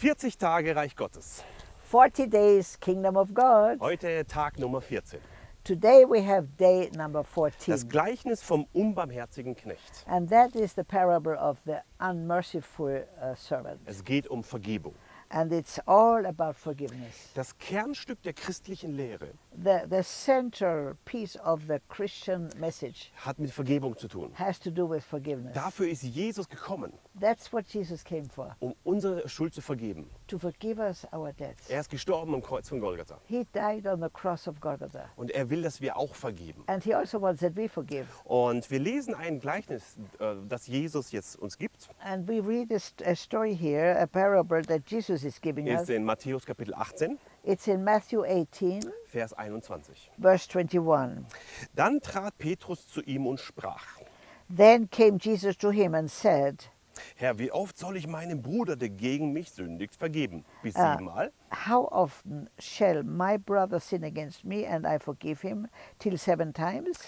40 Tage Reich Gottes. 40 days Kingdom of God. Heute Tag Nummer 14. Today we have day number 14. Das Gleichnis vom unbarmherzigen Knecht. And that is the parable of the unmerciful uh, servant. Es geht um Vergebung. And it's all about forgiveness. Das Kernstück der christlichen Lehre The, the central piece of the Christian message hat mit Vergebung zu tun. has to do with forgiveness. Dafür ist Jesus gekommen, That's what Jesus came for, um unsere Schuld zu vergeben. to forgive us our debts. Er ist gestorben am Kreuz von Golgatha. He died on the cross of Golgotha. Und er will, dass wir auch vergeben. And he also wants that we forgive. Und wir lesen ein Gleichnis, äh, das Jesus jetzt uns gibt. And we read a, st- a story here, a parable that Jesus is giving us. Ist in Matthäus Kapitel 18, It's in Matthew 18, Vers 21. verse 21. Dann trat Petrus zu ihm und sprach, Then came Jesus to him and said, Herr, wie oft soll ich meinem Bruder, der gegen mich sündigt, vergeben? Bis Ah. siebenmal? How often shall my brother sin against me and I forgive him? Till seven times?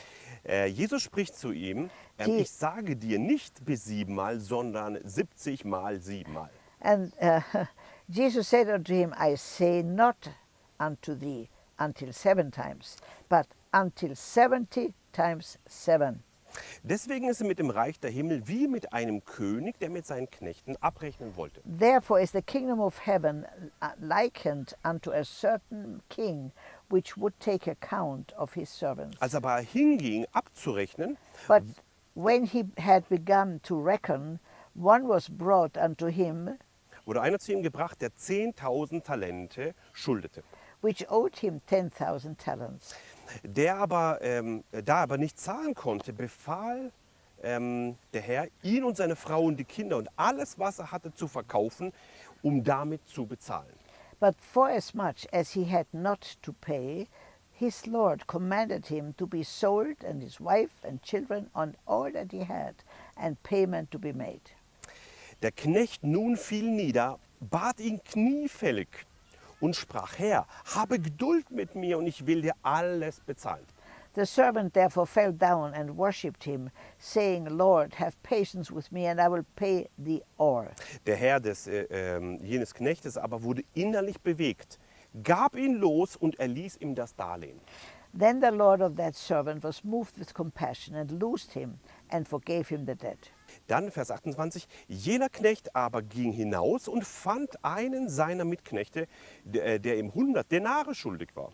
Äh, Jesus spricht zu ihm, ähm, ich sage dir nicht bis siebenmal, sondern 70 mal siebenmal. And uh, Jesus said unto him, I say not unto thee until seven times, but until seventy times seven. Deswegen ist es mit dem Reich der Himmel wie mit einem König, der mit seinen Knechten abrechnen wollte. Therefore is the kingdom of heaven likened unto a certain king which would take account of his servants. Als er aber hinging, abzurechnen, But when he had begun to reckon, one was brought unto him wurde einer zu ihm gebracht, der 10.000 Talente schuldete. which owed him ten thousand talents. Der aber, ähm, da er aber nicht zahlen konnte, befahl ähm, der Herr, ihn und seine Frau und die Kinder und alles, was er hatte, zu verkaufen, um damit zu bezahlen. But forasmuch as he had not to pay, his lord commanded him to be sold, and his wife and children, and all that he had, and payment to be made. Der Knecht nun fiel nieder, bat ihn kniefällig und sprach, Herr, habe Geduld mit mir und ich will dir alles bezahlen. The servant therefore fell down and worshipped him, saying, Lord, have patience with me, and I will pay thee all. Der Herr des, äh, ähm, jenes Knechtes aber wurde innerlich bewegt, gab ihn los und erließ ihm das Darlehen. Then the lord of that servant was moved with compassion, and loosed him, and forgave him the debt. Dann Vers 28, jener Knecht aber ging hinaus und fand einen seiner Mitknechte, der, der ihm 100 Denare schuldig war.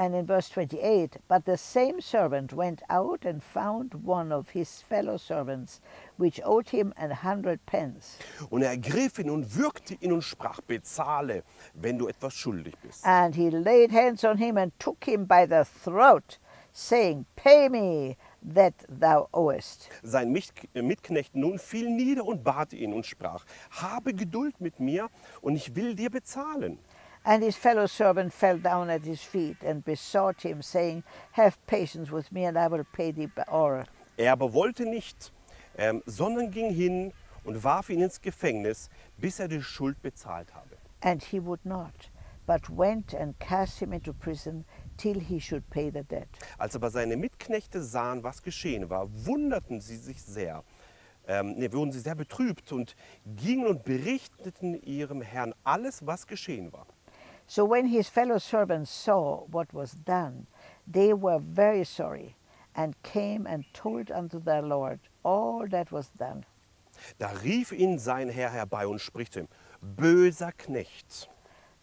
And in verse 28, but the same servant went out and found one of his fellow servants, which owed him an hundred pence. Und er ergriff ihn und würgte ihn und sprach, bezahle, wenn du etwas schuldig bist. And he laid hands on him and took him by the throat, saying, Pay me that thou owest. Sein Mich- Mitknecht nun fiel nieder und bat ihn und sprach, habe Geduld mit mir und ich will dir bezahlen. And his fellow servant fell down at his feet and besought him, saying, Have patience with me, and I will pay thee all. Er aber wollte nicht, ähm, sondern ging hin und warf ihn ins Gefängnis, bis er die Schuld bezahlt habe. And he would not, but went and cast him into prison till he should pay the debt. Als aber seine Mitknechte sahen, was geschehen war, wunderten sie sich sehr. Ähm, nee, wurden sie sehr betrübt und gingen und berichteten ihrem Herrn alles, was geschehen war. So when his fellow servants saw what was done, they were very sorry, and came and told unto their Lord all that was done. Da rief ihn sein Herr herbei und spricht zu ihm, böser Knecht,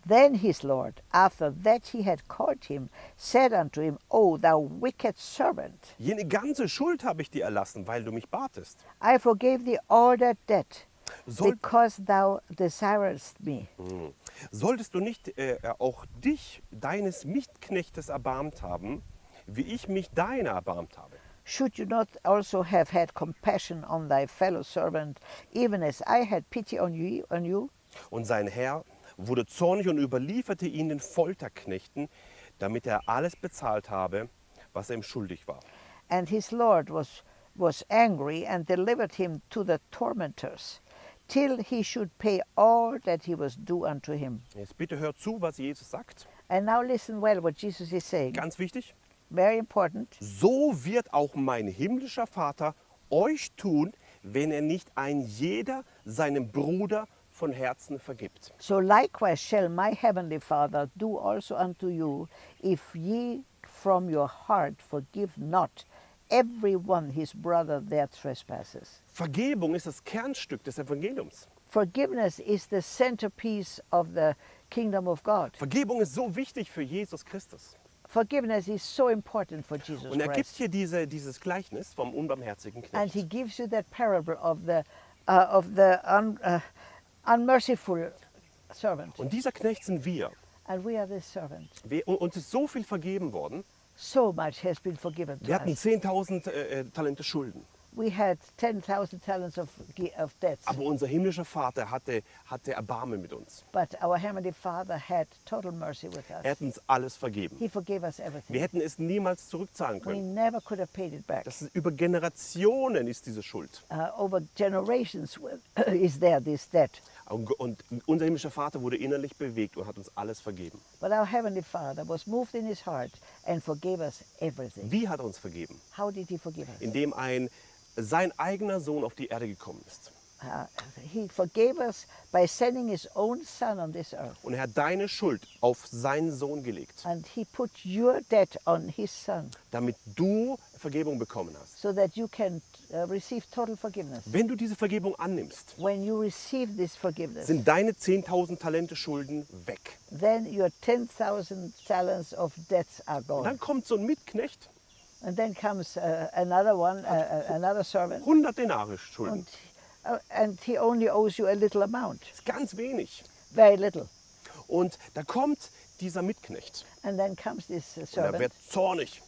Then his Lord, after that he had called him, said unto him, O thou wicked servant, jene ganze Schuld habe ich dir erlassen, weil du mich batest. I forgave thee all that debt, Soll, because thou desirest me. Mm. Solltest du nicht äh, auch dich, deines Mitknechtes, erbarmt haben, wie ich mich deiner erbarmt habe? Should you not also have had compassion on thy fellow servant, even as I had pity on you? On you? Und sein Herr wurde zornig und überlieferte ihn den Folterknechten, damit er alles bezahlt habe, was er ihm schuldig war. And his Lord was, was angry and delivered him to the tormentors, till he should pay all that he was due unto him. Jetzt bitte hört zu, was Jesus sagt. And now listen well what Jesus is saying. Ganz wichtig. Very important. So wird auch mein himmlischer Vater euch tun, wenn er nicht ein jeder seinem Bruder von Herzen vergibt. So likewise shall my heavenly Father do also unto you, if ye from your heart forgive not every one his brother their trespasses. Vergebung ist das Kernstück des Evangeliums. Forgiveness is the centerpiece of the kingdom of God. Vergebung ist so wichtig für Jesus Christus. Forgiveness is so important for Jesus Und er gibt Christ. hier diese, dieses Gleichnis vom unbarmherzigen And he Knecht. gives you that parable of the, uh, of the un, uh, unmerciful servant. Und dieser Knecht sind wir. And we are this servant. Wir- und Uns ist so viel vergeben worden. So much has been forgiven to Wir hatten us. 10.000 äh, äh, Talente Schulden. We had 10,000 talents of, of debts, Aber unser himmlischer Vater hatte, hatte Erbarmen mit uns. but our Heavenly Father had total mercy with Er us. hat uns alles vergeben. He forgave us Wir everything. hätten es niemals zurückzahlen We können. never could have paid it back. Das ist über Generationen ist diese Schuld. Uh, over generations is there this debt. Und unser himmlischer Vater wurde innerlich bewegt und hat uns alles vergeben. But our Heavenly Father was moved in his heart and forgave us everything. Wie hat er uns vergeben? How did he forgive us? Indem ein sein eigener Sohn auf die Erde gekommen ist. Uh, he forgave us by sending his own son on this earth. Und er hat deine Schuld auf seinen Sohn gelegt, And he put your debt on his son damit du Vergebung bekommen hast. so that you can uh. Wenn du diese Vergebung annimmst, When you receive this forgiveness, sind deine 10.000 Talente Schulden weg. then your 10,000 talents of debts are Und dann kommt so ein Mitknecht, And then comes uh, another one, uh, uh, another servant, 100 Denare Schulden. and, uh, and he only owes you a little amount, ganz wenig. very little. Und da kommt dieser Mitknecht And then comes this uh, und er wird servant, zornig,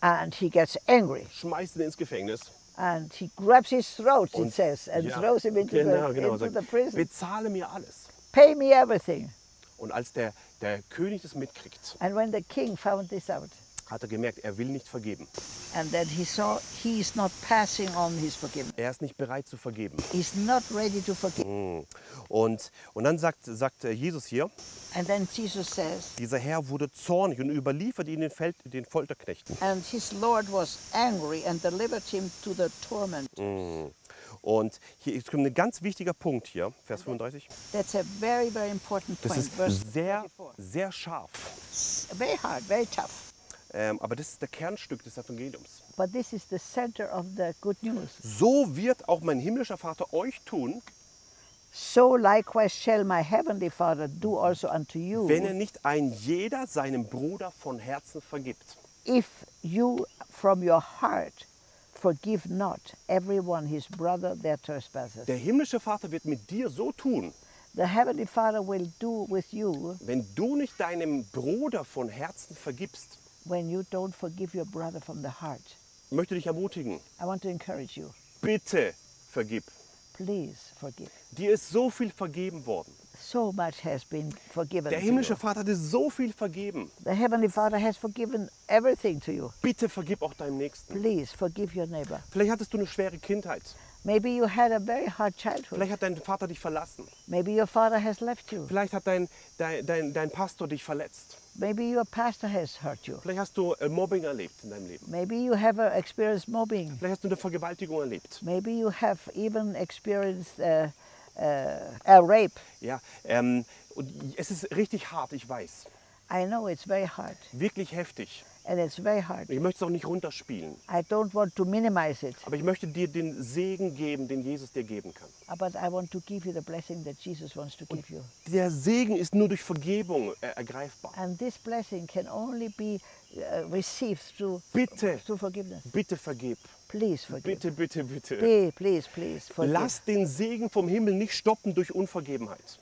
and he gets angry, schmeißt ihn ins Gefängnis. And he grabs his throat, it says, and ja, throws him into, genau, the, genau, into sagt, the prison. bezahle mir alles. Pay me everything. Und als der, der König das mitkriegt, And when the king found this out, hat er gemerkt, er will nicht vergeben. and then he saw he is not passing on his forgiveness. Er ist nicht bereit zu vergeben. He's not ready to forgive. Und, und dann sagt, sagt äh, Jesus hier, And then Jesus says, dieser Herr wurde zornig und überliefert ihn den, Feld, den Folterknechten. and his Lord was angry and delivered him to the torment. Und hier ist ein ganz wichtiger Punkt hier, Vers 35. That's a very, very important Das point. ist Verse sehr, 34. sehr scharf. Very hard, very tough. Ähm, aber das ist der Kernstück des Evangeliums. But this is the center of the good news. So wird auch mein himmlischer Vater euch tun, So likewise shall my heavenly Father do also unto you, wenn er nicht ein jeder seinem Bruder von Herzen vergibt. if you from your heart forgive not everyone his brother their trespasses. Der himmlische Vater wird mit dir so tun, The heavenly Father will do with you wenn du nicht deinem Bruder von Herzen vergibst. When you don't forgive your brother from the heart. Ich möchte dich ermutigen, I want to encourage you. bitte vergib. Please forgive. Dir ist so viel vergeben worden. So much has been forgiven. Der himmlische. Vater hat dir so viel vergeben. The heavenly Father has forgiven everything to you. Bitte vergib auch deinem Nächsten. Please forgive your neighbor. Vielleicht hattest du eine schwere Kindheit. Maybe you had a very hard childhood. Vielleicht hat dein Vater dich verlassen. Maybe your father has left you. Vielleicht hat dein, dein, dein, dein Pastor dich verletzt. Maybe your pastor has hurt you. Vielleicht hast du äh, Mobbing erlebt in deinem Leben. Maybe you have uh, experienced mobbing. Vielleicht hast du eine Vergewaltigung erlebt. Maybe you have even experienced uh, uh, a rape. Ja, ähm, und es ist richtig hart, ich weiß. I know it's very hard, Wirklich heftig. And it's very hard. Ich möchte es auch nicht runterspielen. I don't want to minimize it, Aber ich möchte dir den Segen geben, den Jesus dir geben kann. but I want to give you the blessing that Jesus wants to give you. Der Segen ist nur durch Vergebung äh, ergreifbar. And this blessing can only be uh, received through, Bitte. through forgiveness. Bitte vergib. Please forgive. Bitte, bitte, bitte. Please, please, please forgive. Lass den Segen vom Himmel nicht stoppen durch Unvergebenheit.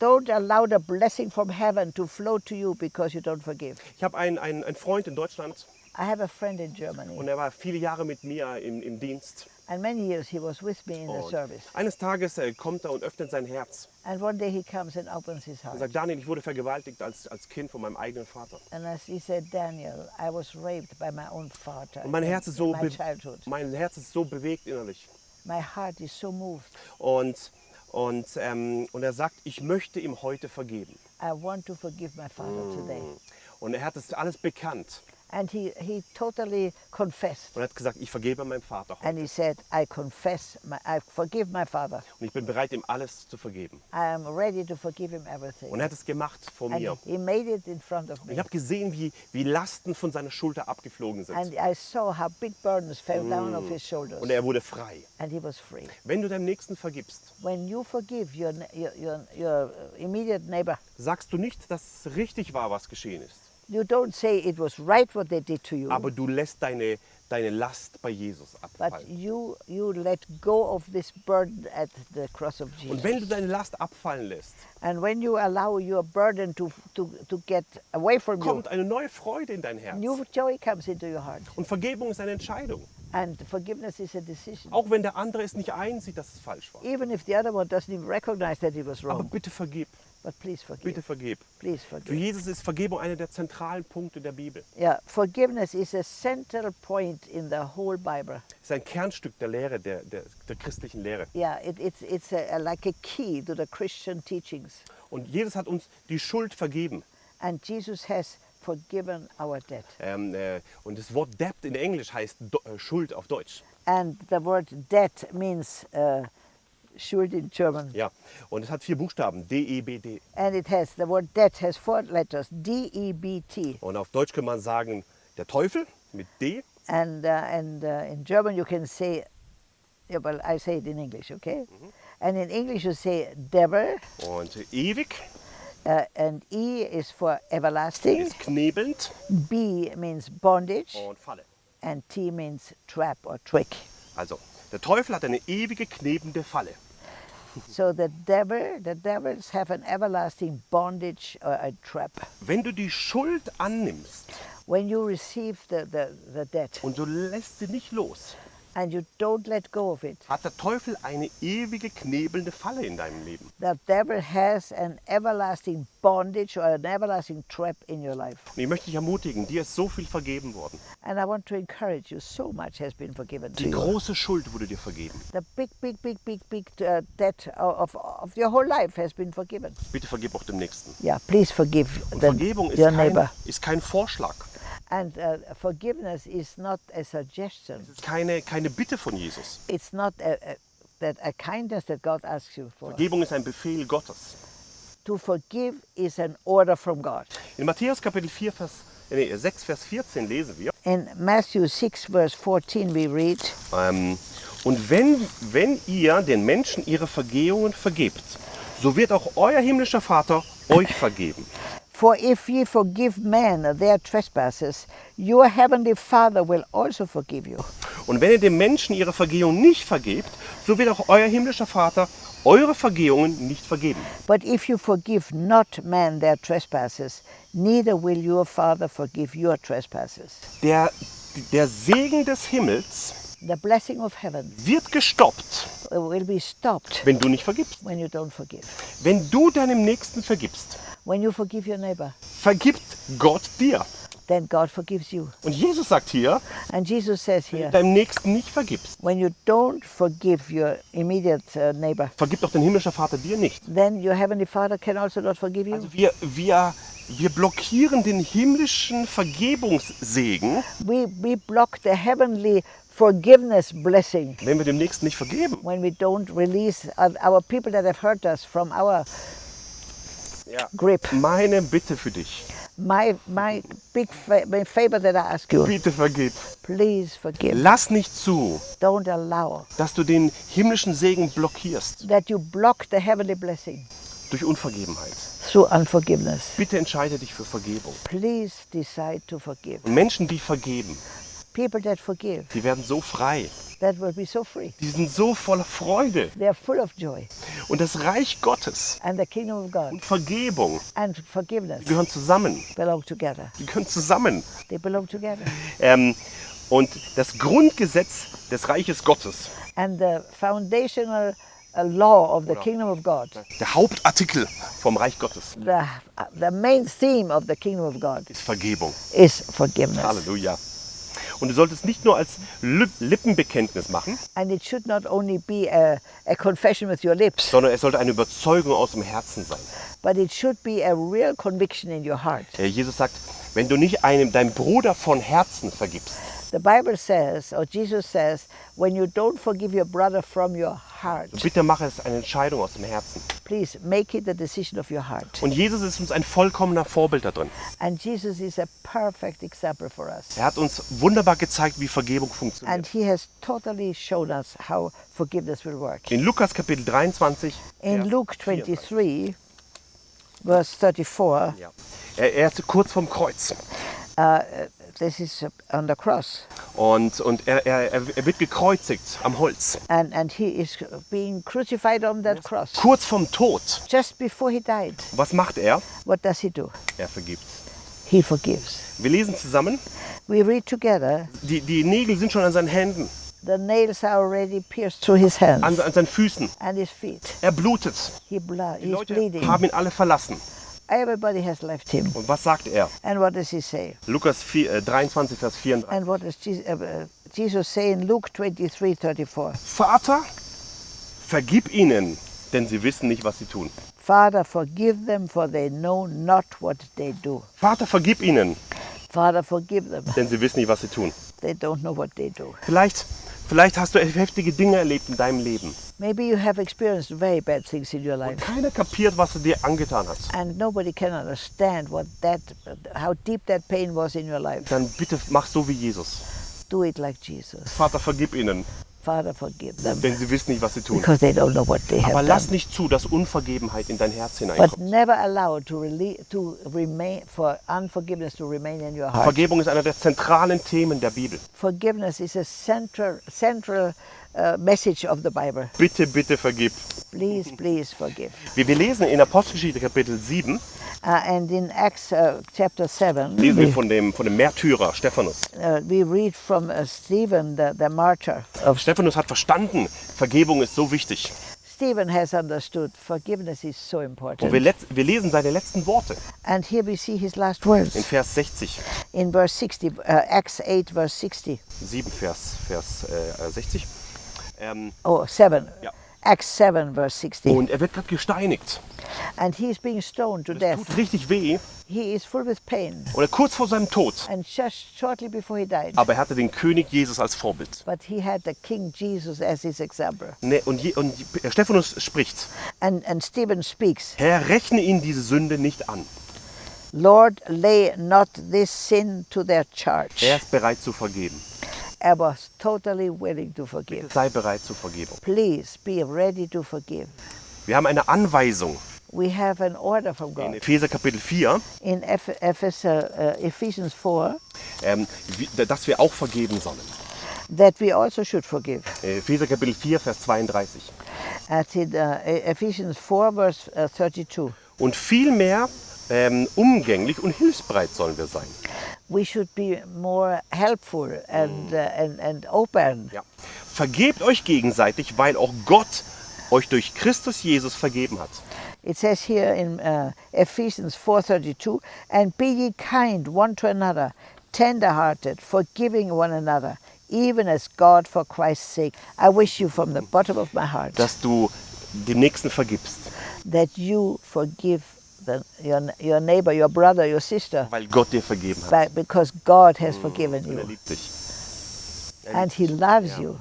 Don't allow the blessing from heaven to flow to you because you don't forgive. Ich habe einen, einen, einen Freund in Deutschland I have a friend in Germany, und er war viele Jahre mit mir im, im Dienst. and many years he was with me in the Und service. eines Tages äh, kommt er und öffnet sein Herz And one day he comes and opens his und heart. sagt, Daniel, ich wurde vergewaltigt als, als Kind von meinem eigenen Vater. And as he said, Daniel, I was raped by my own father Und mein in- Herz ist so, my be childhood. mein Herz ist so bewegt innerlich. My heart is so moved. Und, und, ähm, und er sagt, ich möchte ihm heute vergeben. I want to forgive my father today. Und er hat das alles bekannt. And he, he totally confessed. und hat gesagt, ich vergebe meinem Vater heute. And he said, I confess, my, I forgive my father. Und ich bin bereit, ihm alles zu vergeben. I am ready to forgive him everything. Und er hat es gemacht vor And mir. he made it in front of Und me. ich habe gesehen, wie, wie Lasten von seiner Schulter abgeflogen sind. And I saw how big burdens fell down off his shoulders. Und er wurde frei. And he was free. Wenn du deinem Nächsten vergibst, When you forgive your, your, your, your immediate neighbor, sagst du nicht, dass es richtig war, was geschehen ist. You don't say it was right what they did to you, Aber du lässt deine, deine Last bei Jesus but abfallen. you, you let go of this burden at the cross of Und Jesus. wenn du deine Last abfallen lässt, And when you allow your burden to, to, to get away from you, kommt eine neue Freude in dein Herz. new joy comes into your heart. Und Vergebung ist eine Entscheidung. And forgiveness is a decision. Auch wenn der andere es nicht einsieht, dass es falsch war. Even if the other one doesn't even recognize that it was Aber bitte vergib. But please forgive. Bitte vergib. Please Für. Jesus ist Vergebung einer der zentralen Punkte der Bibel. Yeah, forgiveness is a central point in the whole Bible. Es ist ein Kernstück der Lehre, der, der, der christlichen Lehre. Yeah, it, it's, it's a, a- like a key to the Christian teachings. Und Jesus hat uns die Schuld vergeben. And Jesus has forgiven our debt. Ähm, äh, und das Wort Debt in Englisch heißt Do äh, Schuld auf Deutsch. And the word debt means uh, Schuld in German. Ja. Und es hat vier Buchstaben, D-E-B-D. And it has, the word debt has four letters, D-E-B-T. Und auf Deutsch kann man sagen, der Teufel mit D. And, uh, and uh, in German you can say, yeah, well, I say it in English, okay? And in English you say devil, Und ewig uh, and E is for everlasting, ist knebelnd B means bondage, und Falle. and T means trap or trick. Also, der Teufel hat eine ewige knebende Falle. So the devil, the devils have an everlasting bondage or a trap. Wenn du die Schuld annimmst When you receive the, the, the debt und du lässt sie nicht los, and you don't let go of it, hat der Teufel eine ewige knebelnde Falle in deinem Leben. the devil has an everlasting bondage or an everlasting trap in your life. Und ich möchte dich ermutigen, dir ist so viel vergeben worden. And I want to encourage you, so much has been forgiven to Die you. große Schuld wurde dir vergeben. The big, big, big, big, big uh, debt of, of your whole life has been forgiven. Bitte vergib auch dem Nächsten. Yeah, please forgive Und the, Vergebung ist your kein, neighbor. ist kein Vorschlag. And uh, forgiveness is not a suggestion. Es ist keine, keine Bitte von Jesus. It's not a, a, that a kindness that God asks you for. Vergebung ist ein Befehl Gottes. To forgive is an order from God. In Matthäus Kapitel 4, Vers, nee, 6, Vers 14 lesen wir. In Matthew 6, verse 14, we read, Ähm, und wenn, wenn ihr den Menschen ihre Vergehungen vergebt, so wird auch euer himmlischer Vater euch vergeben. For if ye forgive men their trespasses, your heavenly Father will also forgive you. Und wenn ihr den Menschen ihre Vergehungen nicht vergebt, so wird auch euer himmlischer Vater eure Vergehungen nicht vergeben. But if you forgive not men their trespasses, neither will your Father forgive your trespasses. Der, der Segen des Himmels The blessing of heaven wird gestoppt, will be stopped wenn du nicht vergibst. when you don't forgive. Wenn du deinem Nächsten vergibst, When you forgive your neighbor, vergibt Gott dir. then God forgives you. Und Jesus sagt hier, And Jesus says wenn du here, deinem Nächsten nicht vergibst, when you don't forgive your immediate uh, neighbor, vergibt auch dein himmlischer Vater dir nicht. then your heavenly Father can also not forgive you. Also wir, wir, wir blockieren den himmlischen Vergebungssegen, We, we block the heavenly forgiveness blessing wenn wir dem Nächsten nicht vergeben. when we don't release our people that have hurt us from our Ja. grip. Meine Bitte für dich, My, my big my favor that I ask you, bitte vergib. please forgive. Lass nicht zu, Don't allow dass du den himmlischen Segen blockierst that you block the heavenly blessing durch Unvergebenheit. through unforgiveness. Bitte entscheide dich für Vergebung. Please decide to forgive. Und Menschen, die vergeben, People that forgive, die werden so frei. that will be so free. Die sind so voller Freude. They are full of joy. Und das Reich Gottes And the kingdom of God und Vergebung and forgiveness die gehören zusammen. belong together. Die gehören zusammen. They belong together. Ähm, und das Grundgesetz des Reiches Gottes, And the foundational uh, law of the kingdom of God, der Hauptartikel vom Reich Gottes, the, uh, the main theme of the kingdom of God ist Vergebung. is forgiveness. Halleluja. Und du solltest nicht nur als Lip- Lippenbekenntnis machen, And it should not only be a, a confession with your lips, sondern es sollte eine Überzeugung aus dem Herzen sein. but it should be a real conviction in your heart. Äh, Jesus sagt, wenn du nicht einem deinem Bruder von Herzen vergibst, The Bible says, or Jesus says, when you don't forgive your brother from your heart, bitte mache es eine Entscheidung aus dem Herzen. please make it the decision of your heart. Und Jesus ist uns ein vollkommener Vorbild da drin. And Jesus is a perfect example for us. Er hat uns wunderbar gezeigt, wie Vergebung funktioniert. And he has totally shown us how forgiveness will work. In Lukas Kapitel 23, In Vers Luke 34. 23, verse 34, Ja. Er, er ist kurz vom Kreuz. This is on the cross. Und, und er, er, er wird gekreuzigt am Holz. And, and he is being crucified on that cross. Kurz vom Tod. Just before he died, Was macht er? what does he do? Er vergibt. He forgives. Wir lesen zusammen. We read together, Die, die Nägel sind schon an seinen Händen, the nails are already pierced through his hands an, an seinen Füßen. and his feet. Er blutet. He blood, Die Leute bleeding. haben ihn alle verlassen. Everybody has left him. Und was sagt er? And what does he say? Lukas 4, äh, 23, Vers 34. And what does Jesus, uh, Jesus say in Luke 23 34? Vater, vergib ihnen, denn sie wissen nicht, was sie tun. Father, forgive them, for they know not what they do. Vater, vergib ihnen, Father, forgive them. denn sie wissen nicht, was sie tun. They don't know what they do. Vielleicht, vielleicht hast du heftige Dinge erlebt in deinem Leben. Maybe you have experienced very bad things in your life. Keiner kapiert, was er dir angetan hat. And nobody can understand what that, how deep that pain was in your life. Dann bitte mach so wie Jesus. Do it like Jesus. Vater, vergib ihnen, Father, forgive them, denn sie wissen nicht, was sie tun. because they don't know what they Aber have lass done. nicht zu, dass Unvergebenheit in dein Herz But hineinkommt. never allow to, to remain for unforgiveness to remain in your heart. Vergebung ist einer der zentralen Themen der Bibel. Forgiveness is a central central uh, message of the Bible. Bitte, bitte vergib. Please, please forgive. Wie wir lesen in Apostelgeschichte Kapitel 7, Uh, and in Acts uh, chapter 7, lesen wir we, von dem, von dem Märtyrer Stephanus. uh, we read from uh, Stephen, the, the martyr of Stephanus hat verstanden, Vergebung ist so wichtig. Stephen has understood forgiveness is so Und wir, important. wir lesen seine letzten Worte And here we see his last words in Vers 60. in verse 60, uh, Acts 8, verse 60. 7, Vers, Vers äh, 60. Ähm, Oh, 7. Ja. Acts 7, verse 60. und er wird gerade gesteinigt. And he's being stoned to death. tut richtig weh. He is full with pain. Und er kurz vor seinem Tod. And just shortly before he died. Aber er hatte den König Jesus als Vorbild. But he had the King Jesus as his example. Ne, Und, je, und Stephanus spricht, And, and Stephen speaks, Herr, rechne ihnen diese Sünde nicht an. Lord, lay not this sin to their charge. Er ist bereit zu vergeben. I was totally willing to forgive. Sei bereit zur Vergebung. Please be ready to forgive. Wir haben eine Anweisung We have an order from in God. Epheser Kapitel 4, In Eph- Ephes- uh, Ephesians 4, ähm, dass wir auch vergeben sollen. that we also should forgive. Epheser Kapitel 4, Vers 32. At in, uh, Ephesians 4, verse uh, 32. Und vielmehr ähm, umgänglich und hilfsbereit sollen wir sein. We should be more helpful and, uh, and, and open. Ja. Vergebt euch gegenseitig, weil auch Gott euch durch Christus Jesus vergeben hat. It says here in uh, Ephesians 4:32, and be ye kind one to another, tender-hearted, forgiving one another, even as God for Christ's sake. I wish you from the bottom of my heart Dass du dem Nächsten vergibst, that you forgive your, your neighbor, your brother, your sister, weil Gott dir vergeben hat. because God has forgiven Und er you liebt dich. Er and He loves Ja. you.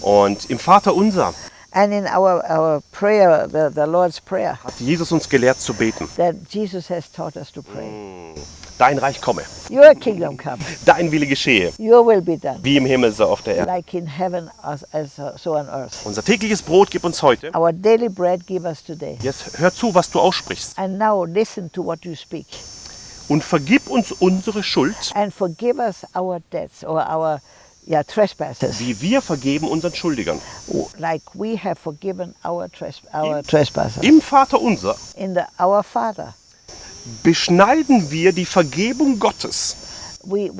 Und im Vater unser And in our, our prayer, the, the Lord's Prayer, hat Jesus uns gelehrt zu beten. that Jesus has taught us to pray. Dein Reich komme, Your kingdom come, dein Wille geschehe, your will be done. wie im Himmel so auf der Erde. like in heaven as, as uh, so on earth. Unser tägliches Brot gib uns heute. Our daily bread give us today. Jetzt hör zu, was du aussprichst. And now listen to what you speak. Und vergib uns unsere Schuld, And forgive us our debts or our yeah, trespasses, wie wir vergeben unseren Schuldigern. like we have forgiven our, tres- our trespasses. Im Vater unser In the Our Father, beschneiden wir die Vergebung Gottes, uh, wenn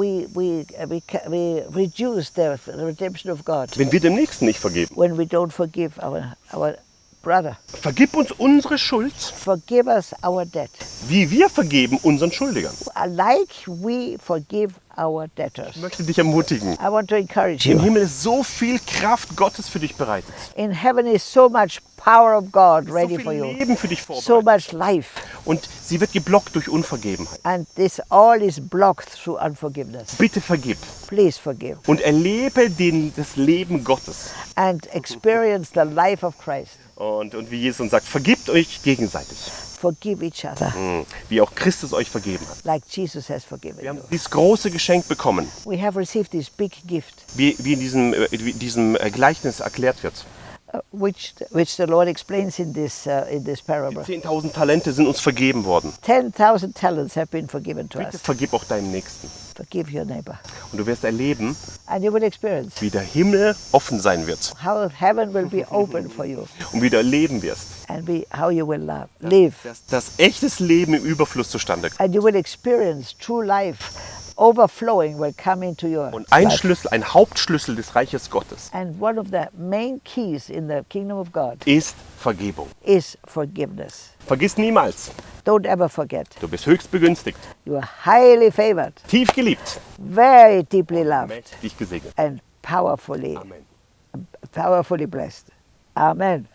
wir dem Nächsten nicht vergeben. when we don't forgive our, our brother, Vergib uns unsere Schuld, forgive us our debt, wie wir vergeben unseren Schuldigern. like we forgive our debtors. Ich möchte dich ermutigen. I want to encourage Im you. Himmel ist so viel Kraft Gottes für dich bereitet. In heaven is so much power of God So ready viel for you, Leben für dich so vorbereitet. much life. Und sie wird geblockt durch Unvergebenheit. And this all is blocked through unforgiveness. Bitte vergib Please forgive und erlebe den, das Leben Gottes. and experience the life of Christ. Und, und wie Jesus uns sagt, vergibt euch gegenseitig, Forgive each other Mhm. wie auch Christus euch vergeben hat. like Jesus has forgiven Wir haben you. dieses große Geschenk bekommen, We have received this big gift, wie, wie in diesem, äh, wie diesem äh, Gleichnis erklärt wird. Uh, which, which the Lord explains in this, uh, in this parable. 10.000 Talente sind uns vergeben worden. 10,000 talents have been forgiven to Bitte us. vergib auch deinem Nächsten. Forgive your neighbor. Und du wirst erleben, And you will experience wie der Himmel offen sein wird how heaven will be open for you und wie du erleben wirst, and be, how you will love, live. dass das echtes Leben im Überfluss zustande kommt. And you will experience true life. Overflowing will come into your Und ein life. Schlüssel, ein Hauptschlüssel des Reiches Gottes And one of the main keys in the kingdom of God ist Vergebung. is forgiveness. Vergiss niemals, Don't ever forget. du bist höchst begünstigt, You are highly favored, tief geliebt, very deeply loved, mächtig gesegnet. and powerfully, Amen. powerfully blessed. Amen.